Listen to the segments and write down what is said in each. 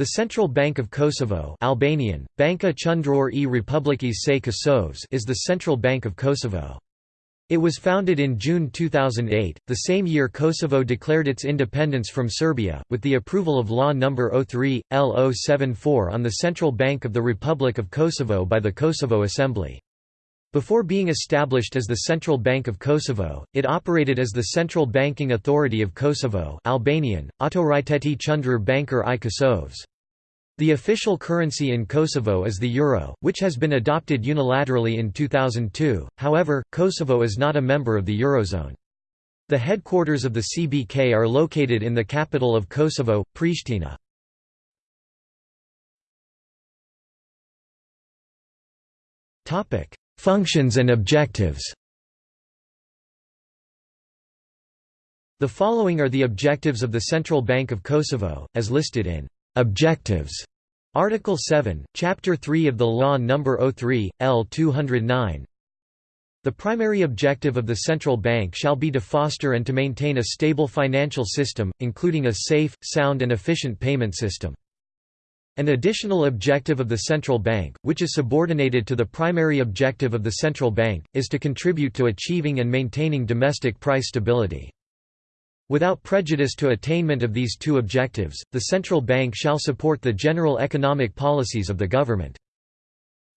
The Central Bank of Kosovo Albanian, Banka Qendrore e Republikës së Kosovës is the Central Bank of Kosovo. It was founded in June 2008, the same year Kosovo declared its independence from Serbia, with the approval of Law No. 03, L074 on the Central Bank of the Republic of Kosovo by the Kosovo Assembly. Before being established as the Central Bank of Kosovo, it operated as the Central Banking Authority of Kosovo Albanian, Autoriteti Qendrore Bankar i Kosovës. The official currency in Kosovo is the euro, which has been adopted unilaterally in 2002, however, Kosovo is not a member of the Eurozone. The headquarters of the CBK are located in the capital of Kosovo, Pristina. Functions and objectives The following are the objectives of the Central Bank of Kosovo, as listed in Objectives. Article 7, Chapter 3 of the Law No. 03, L 209 The primary objective of the central bank shall be to foster and to maintain a stable financial system, including a safe, sound and efficient payment system. An additional objective of the central bank, which is subordinated to the primary objective of the central bank, is to contribute to achieving and maintaining domestic price stability. Without prejudice to attainment of these two objectives, the central bank shall support the general economic policies of the government.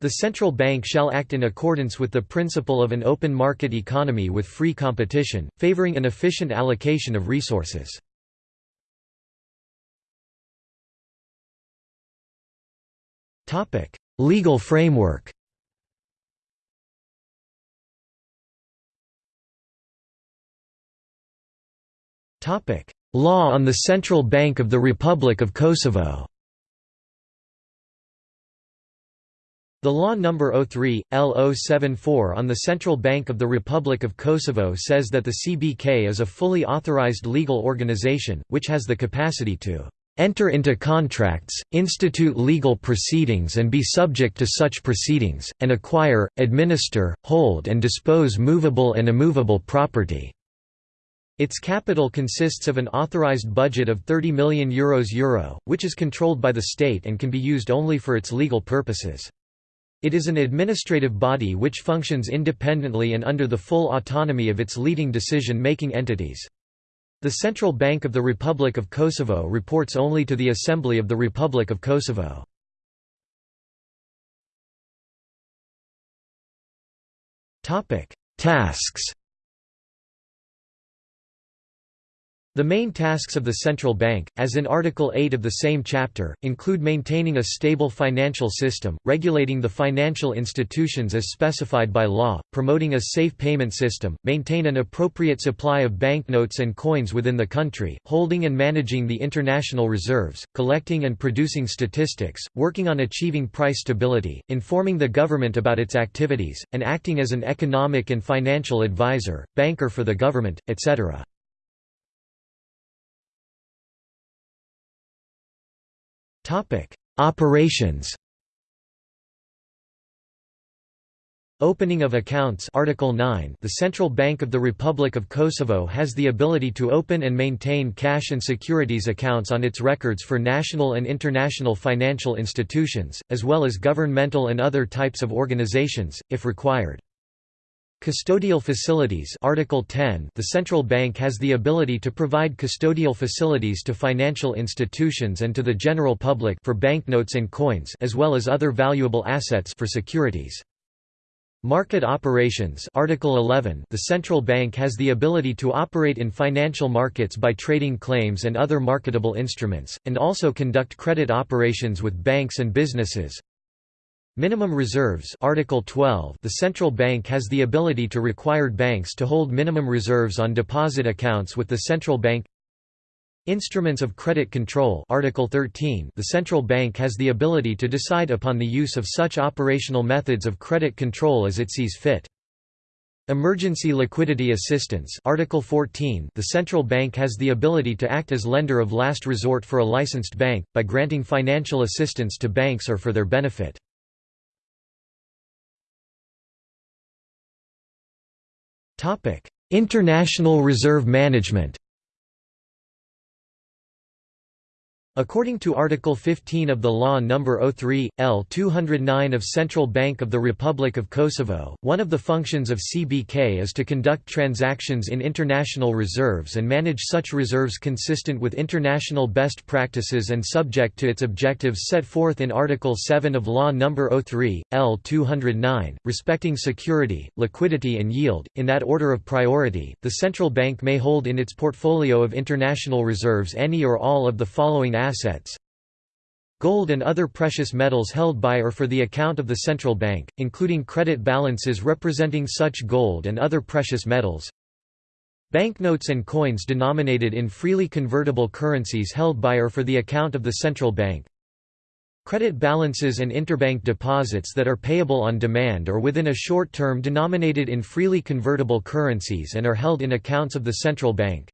The central bank shall act in accordance with the principle of an open market economy with free competition, favoring an efficient allocation of resources. Legal framework Law on the Central Bank of the Republic of Kosovo The Law No. 03, L074 on the Central Bank of the Republic of Kosovo says that the CBK is a fully authorized legal organization, which has the capacity to enter into contracts, institute legal proceedings and be subject to such proceedings, and acquire, administer, hold and dispose movable and immovable property." Its capital consists of an authorized budget of €30 million Euros Euro, which is controlled by the state and can be used only for its legal purposes. It is an administrative body which functions independently and under the full autonomy of its leading decision-making entities. The Central Bank of the Republic of Kosovo reports only to the Assembly of the Republic of Kosovo. Tasks The main tasks of the central bank, as in Article 8 of the same chapter, include maintaining a stable financial system, regulating the financial institutions as specified by law, promoting a safe payment system, maintain an appropriate supply of banknotes and coins within the country, holding and managing the international reserves, collecting and producing statistics, working on achieving price stability, informing the government about its activities, and acting as an economic and financial advisor, banker for the government, etc. Topic: Operations. Opening of accounts Article 9 The Central Bank of the Republic of Kosovo has the ability to open and maintain cash and securities accounts on its records for national and international financial institutions, as well as governmental and other types of organizations, if required. Custodial facilities Article 10 The central bank has the ability to provide custodial facilities to financial institutions and to the general public for banknotes and coins as well as other valuable assets for securities. Market operations Article 11 The central bank has the ability to operate in financial markets by trading claims and other marketable instruments, and also conduct credit operations with banks and businesses, Minimum reserves Article 12 The central bank has the ability to require banks to hold minimum reserves on deposit accounts with the central bank Instruments of credit control Article 13 The central bank has the ability to decide upon the use of such operational methods of credit control as it sees fit. Emergency liquidity assistance Article 14 The central bank has the ability to act as lender of last resort for a licensed bank, by granting financial assistance to banks or for their benefit. International reserve management According to Article 15 of the Law No. 03, L 209 of Central Bank of the Republic of Kosovo, one of the functions of CBK is to conduct transactions in international reserves and manage such reserves consistent with international best practices and subject to its objectives set forth in Article 7 of Law No. 03, L 209, respecting security, liquidity and yield, in that order of priority. The central bank may hold in its portfolio of international reserves any or all of the following assets Gold and other precious metals held by or for the account of the central bank, including credit balances representing such gold and other precious metals Banknotes and coins denominated in freely convertible currencies held by or for the account of the central bank Credit balances and interbank deposits that are payable on demand or within a short term denominated in freely convertible currencies and are held in accounts of the central bank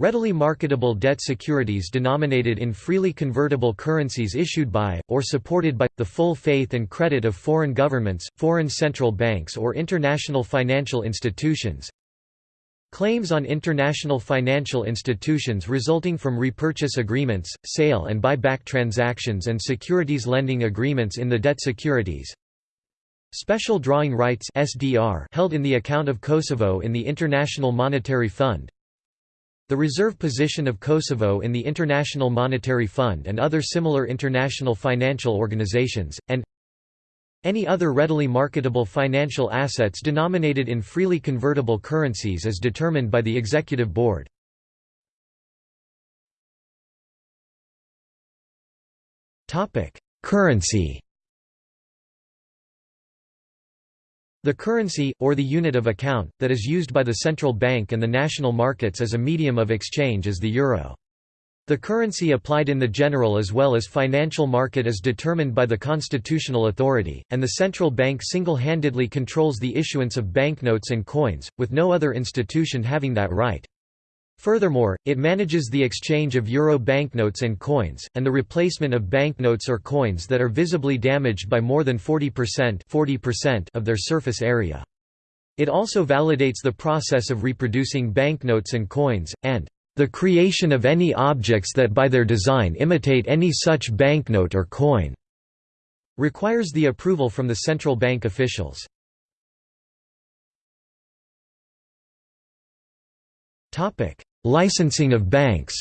Readily marketable debt securities denominated in freely convertible currencies issued by, or supported by, the full faith and credit of foreign governments, foreign central banks or international financial institutions. Claims on international financial institutions resulting from repurchase agreements, sale and buyback transactions and securities lending agreements in the debt securities. Special drawing rights held in the account of Kosovo in the International Monetary Fund, the reserve position of Kosovo in the International Monetary Fund and other similar international financial organizations, and any other readily marketable financial assets denominated in freely convertible currencies as determined by the Executive Board. Currency The currency, or the unit of account, that is used by the central bank and the national markets as a medium of exchange is the euro. The currency applied in the general as well as financial market is determined by the constitutional authority, and the central bank single-handedly controls the issuance of banknotes and coins, with no other institution having that right. Furthermore, it manages the exchange of euro banknotes and coins, and the replacement of banknotes or coins that are visibly damaged by more than 40%, 40% of their surface area. It also validates the process of reproducing banknotes and coins, and the creation of any objects that by their design imitate any such banknote or coin requires the approval from the central bank officials. Licensing of banks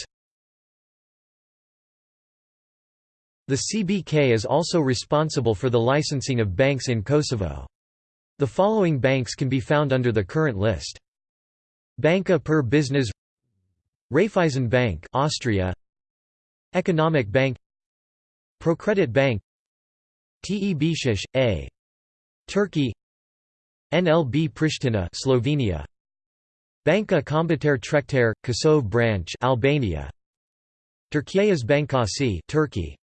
The CBK is also responsible for the licensing of banks in Kosovo. The following banks can be found under the current list. Banka per Business Raiffeisen Bank Austria Economic Bank Procredit Bank TEBShish, A. Turkey NLB Pristina Slovenia Banka Kombëtare Tregtare, Kosov branch Albania. Turkias Bankasi Turkey.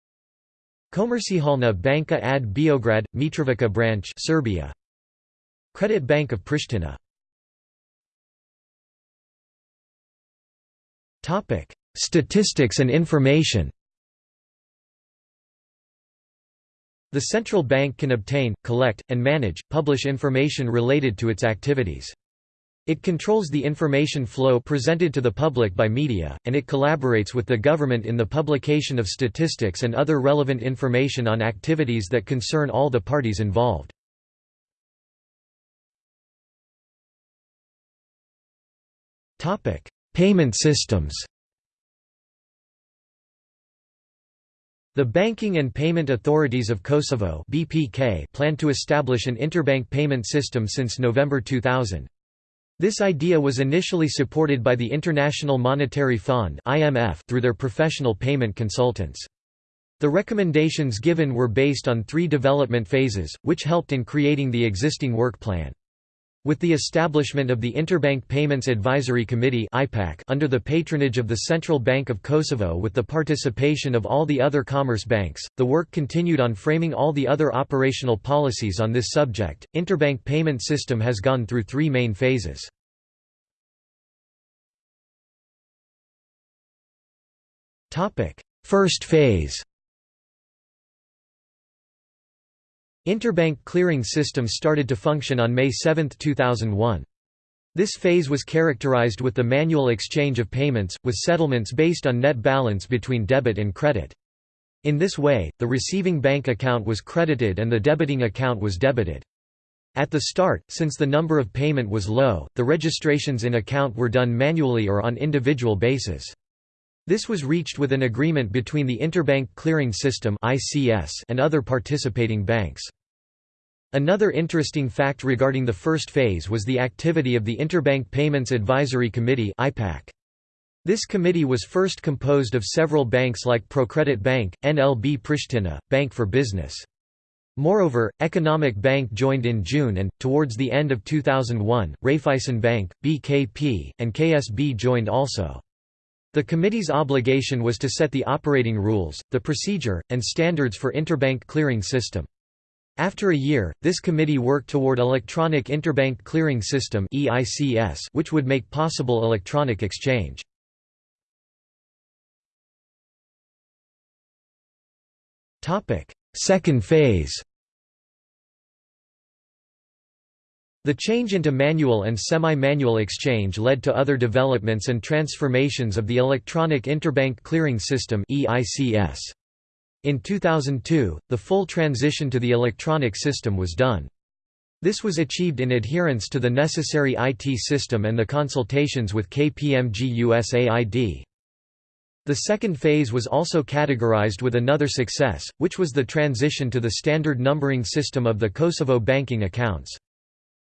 Komercijalna Banka ad Beograd, Mitrovica branch Serbia. Credit Bank of Pristina. Statistics and information. The central bank can obtain, collect, and manage, publish information related to its activities. It controls the information flow presented to the public by media, and it collaborates with the government in the publication of statistics and other relevant information on activities that concern all the parties involved. Payment systems The Banking and Payment Authorities of Kosovo plan to establish an interbank payment system since November 2000. This idea was initially supported by the International Monetary Fund (IMF) through their professional payment consultants. The recommendations given were based on three development phases, which helped in creating the existing work plan. With the establishment of the Interbank Payments Advisory Committee under the patronage of the Central Bank of Kosovo with the participation of all the other commerce banks, the work continued on framing all the other operational policies on this subject. Interbank payment system has gone through three main phases. First phase Interbank clearing system started to function on May 7, 2001. This phase was characterized with the manual exchange of payments, with settlements based on net balance between debit and credit. In this way, the receiving bank account was credited and the debiting account was debited. At the start, since the number of payment was low, the registrations in account were done manually or on individual basis. This was reached with an agreement between the Interbank Clearing System and other participating banks. Another interesting fact regarding the first phase was the activity of the Interbank Payments Advisory Committee This committee was first composed of several banks like Procredit Bank, NLB Pristina, Bank for Business. Moreover, Economic Bank joined in June and, towards the end of 2001, Raiffeisen Bank, BKP, and KSB joined also. The committee's obligation was to set the operating rules, the procedure, and standards for interbank clearing system. After a year, this committee worked toward Electronic Interbank Clearing System which would make possible electronic exchange. Second phase The change into manual and semi-manual exchange led to other developments and transformations of the Electronic Interbank Clearing System In 2002, the full transition to the electronic system was done. This was achieved in adherence to the necessary IT system and the consultations with KPMG USAID. The second phase was also categorized with another success, which was the transition to the standard numbering system of the Kosovo banking accounts.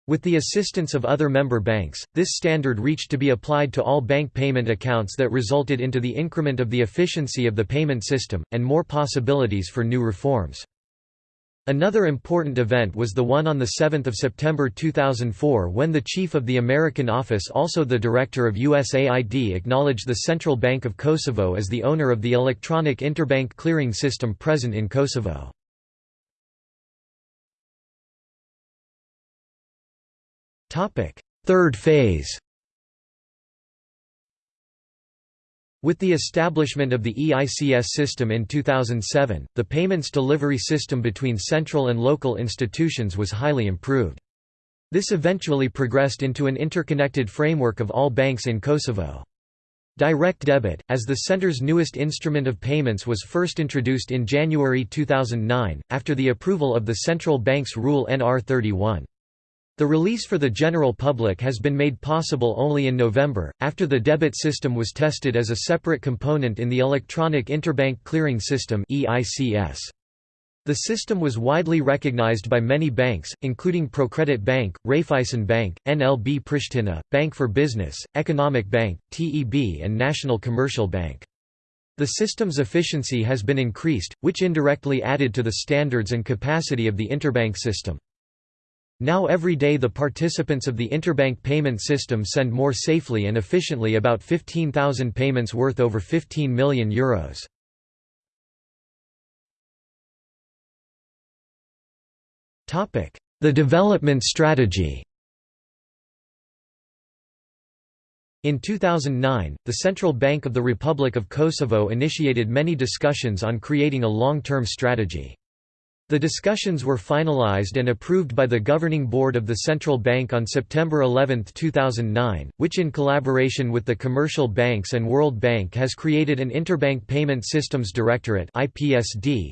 With the assistance of other member banks, this standard reached to be applied to all bank payment accounts that resulted into the increment of the efficiency of the payment system, and more possibilities for new reforms. Another important event was the one on 7 September 2004 when the chief of the American office also the director of USAID acknowledged the Central Bank of Kosovo as the owner of the electronic interbank clearing system present in Kosovo. Third phase With the establishment of the EICS system in 2007, the payments delivery system between central and local institutions was highly improved. This eventually progressed into an interconnected framework of all banks in Kosovo. Direct debit, as the center's newest instrument of payments was first introduced in January 2009, after the approval of the central bank's Rule NR 31. The release for the general public has been made possible only in November, after the debit system was tested as a separate component in the Electronic Interbank Clearing System The system was widely recognized by many banks, including Procredit Bank, Raiffeisen Bank, NLB Pristina, Bank for Business, Economic Bank, TEB and National Commercial Bank. The system's efficiency has been increased, which indirectly added to the standards and capacity of the interbank system. Now every day the participants of the interbank payment system send more safely and efficiently about 15,000 payments worth over 15 million euros. The development strategy In 2009, the Central Bank of the Republic of Kosovo initiated many discussions on creating a long-term strategy. The discussions were finalized and approved by the Governing Board of the Central Bank on September 11, 2009, which in collaboration with the commercial banks and World Bank has created an Interbank Payment Systems Directorate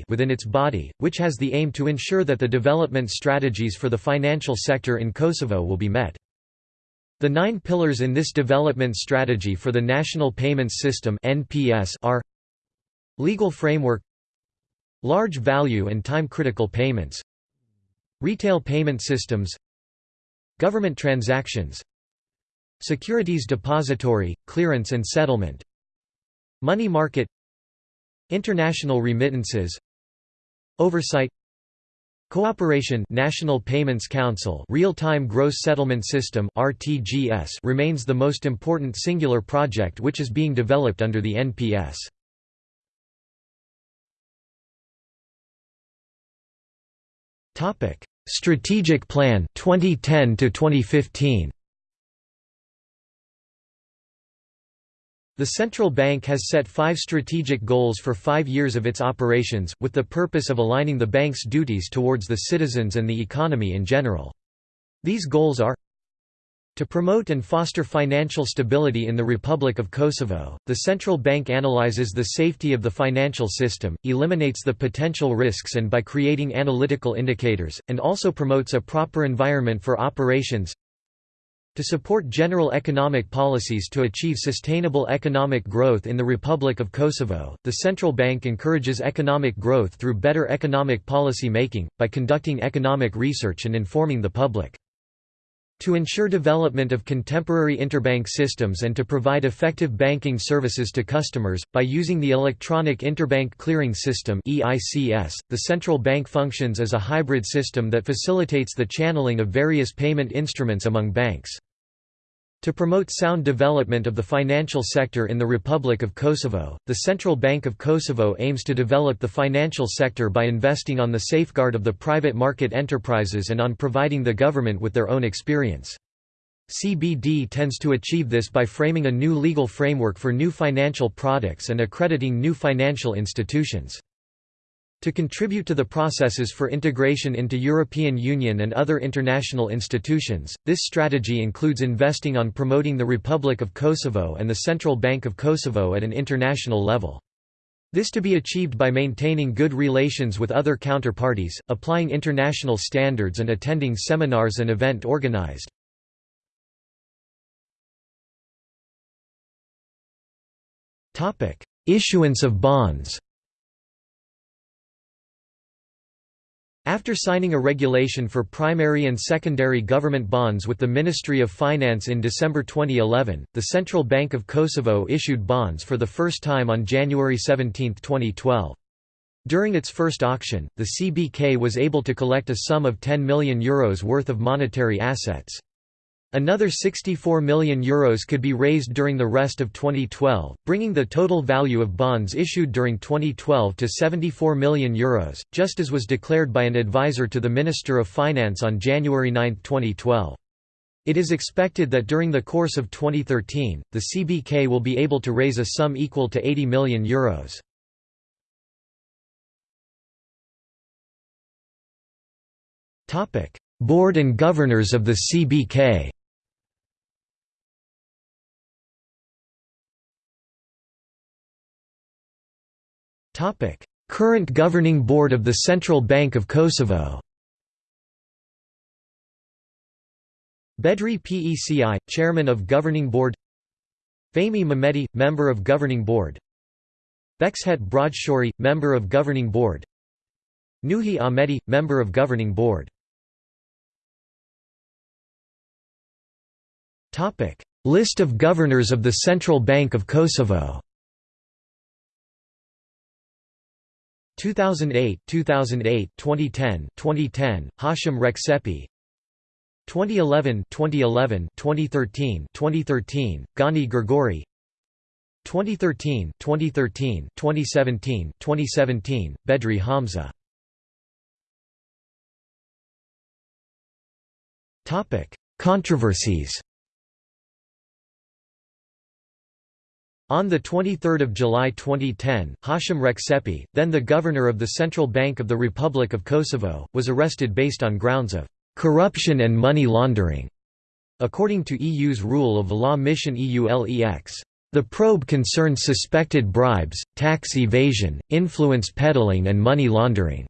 within its body, which has the aim to ensure that the development strategies for the financial sector in Kosovo will be met. The nine pillars in this development strategy for the National Payments System are Legal framework Large value and time-critical payments Retail payment systems Government transactions Securities depository, clearance and settlement Money market International remittances Oversight Cooperation National Payments Council Real-Time Gross Settlement System RTGS remains the most important singular project which is being developed under the NPS. Topic: Strategic Plan 2010 to 2015. The central bank has set five strategic goals for five years of its operations, with the purpose of aligning the bank's duties towards the citizens and the economy in general. These goals are To promote and foster financial stability in the Republic of Kosovo, the central bank analyzes the safety of the financial system, eliminates the potential risks and by creating analytical indicators, and also promotes a proper environment for operations to support general economic policies to achieve sustainable economic growth in the Republic of Kosovo, the central bank encourages economic growth through better economic policy making, by conducting economic research and informing the public. To ensure development of contemporary interbank systems and to provide effective banking services to customers, by using the Electronic Interbank Clearing System the central bank functions as a hybrid system that facilitates the channeling of various payment instruments among banks. To promote sound development of the financial sector in the Republic of Kosovo, the Central Bank of Kosovo aims to develop the financial sector by investing on the safeguard of the private market enterprises and on providing the government with their own experience. CBD tends to achieve this by framing a new legal framework for new financial products and accrediting new financial institutions. To contribute to the processes for integration into European Union and other international institutions, this strategy includes investing on promoting the Republic of Kosovo and the Central Bank of Kosovo at an international level. This to be achieved by maintaining good relations with other counterparties, applying international standards and attending seminars and event organized. Issuance of bonds After signing a regulation for primary and secondary government bonds with the Ministry of Finance in December 2011, the Central Bank of Kosovo issued bonds for the first time on January 17, 2012. During its first auction, the CBK was able to collect a sum of €10 million Euros worth of monetary assets. Another €64 million Euros could be raised during the rest of 2012, bringing the total value of bonds issued during 2012 to €74 million, Euros, just as was declared by an advisor to the Minister of Finance on January 9, 2012. It is expected that during the course of 2013, the CBK will be able to raise a sum equal to €80 million. Euros. Board and governors of the CBK Current governing board of the Central Bank of Kosovo. Bedri Peci, Chairman of Governing Board. Fehmi Mehmeti, Member of Governing Board. Bekshet Broadshori, Member of Governing Board. Nuhi Ahmeti, Member of Governing Board. List of Governors of the Central Bank of Kosovo 2008, 2008, 2010, 2010, Hashim Rexhepi 2011, 2011, 2013, 2013, Gani Gërguri 2013, 2013, 2017, 2017, Bedri Hamza. Topic: Controversies On 23 July 2010, Hashim Rexhepi, then the governor of the Central Bank of the Republic of Kosovo, was arrested based on grounds of «corruption and money laundering», according to EU's rule of law mission EULEX. The probe concerns suspected bribes, tax evasion, influence peddling and money laundering.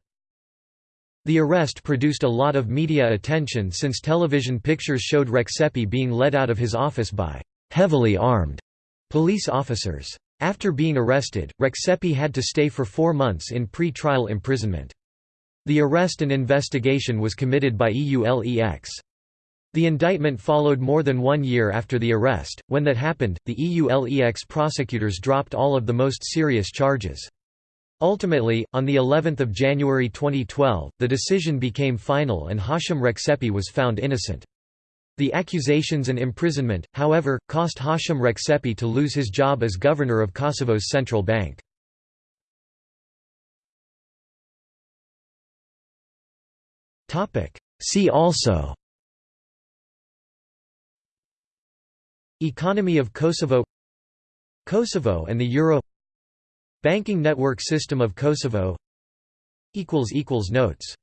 The arrest produced a lot of media attention since television pictures showed Rexhepi being led out of his office by «heavily armed» Police officers. After being arrested, Rexhepi had to stay for four months in pre-trial imprisonment. The arrest and investigation was committed by EULEX. The indictment followed more than one year after the arrest. When that happened, the EULEX prosecutors dropped all of the most serious charges. Ultimately, on the 11th of January 2012, the decision became final and Hashim Rexhepi was found innocent. The accusations and imprisonment, however, cost Hashim Rexhepi to lose his job as governor of Kosovo's central bank. See also Economy of Kosovo Kosovo and the euro Banking network system of Kosovo Notes